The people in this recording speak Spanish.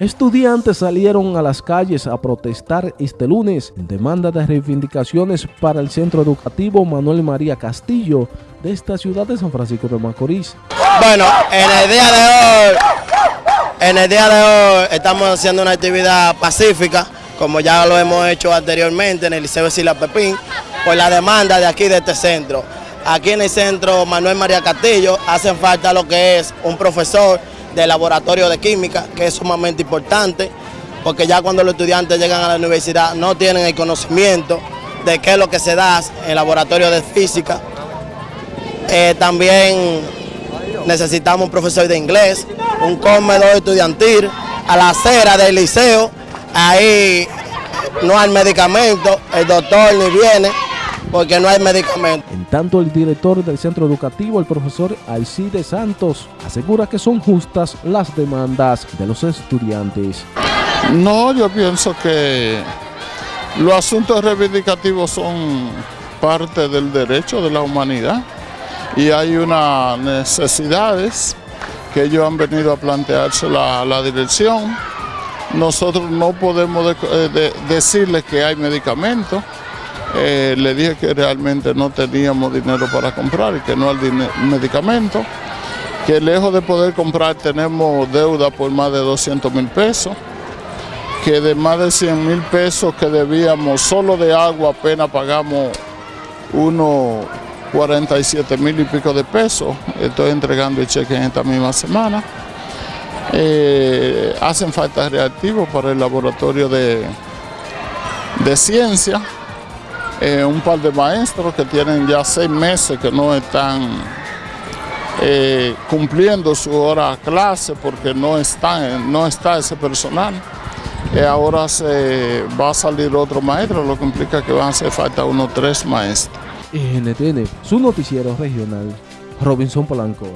Estudiantes salieron a las calles a protestar este lunes en demanda de reivindicaciones para el centro educativo Manuel María Castillo de esta ciudad de San Francisco de Macorís. Bueno, en el día de hoy, en el día de hoy estamos haciendo una actividad pacífica, como ya lo hemos hecho anteriormente en el Liceo de Sila Pepín, por la demanda de aquí de este centro. Aquí en el centro Manuel María Castillo hacen falta lo que es un profesor de laboratorio de química, que es sumamente importante, porque ya cuando los estudiantes llegan a la universidad no tienen el conocimiento de qué es lo que se da en laboratorio de física. Eh, también necesitamos un profesor de inglés, un comedor estudiantil, a la acera del liceo, ahí no hay medicamento, el doctor ni viene porque no hay medicamento. En tanto, el director del centro educativo, el profesor Alcide Santos, asegura que son justas las demandas de los estudiantes. No, yo pienso que los asuntos reivindicativos son parte del derecho de la humanidad y hay unas necesidades que ellos han venido a plantearse la, la dirección. Nosotros no podemos eh, decirles que hay medicamentos, eh, le dije que realmente no teníamos dinero para comprar y que no hay medicamento, que lejos de poder comprar tenemos deuda por más de 200 mil pesos, que de más de 100 mil pesos que debíamos solo de agua apenas pagamos unos 47 mil y pico de pesos, estoy entregando el cheque en esta misma semana. Eh, hacen falta reactivos para el laboratorio de, de ciencia, eh, un par de maestros que tienen ya seis meses que no están eh, cumpliendo su hora clase porque no, están, no está ese personal. Y ahora se va a salir otro maestro, lo que implica que van a hacer falta unos tres maestros. NTN, su noticiero regional, Robinson Polanco.